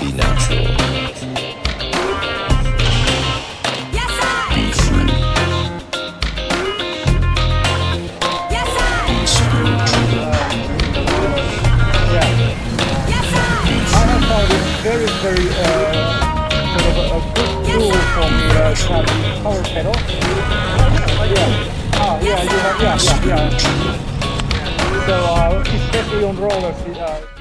be natural. Yes, I. Be free. Yes, I. Be spiritual. Yeah. Yes, I. I have found it very, very uh, sort of a, a good tool for me uh, to power pedal. Yeah. Ah, yeah, you yeah, yeah, yeah. So, uh, especially on rollers, uh,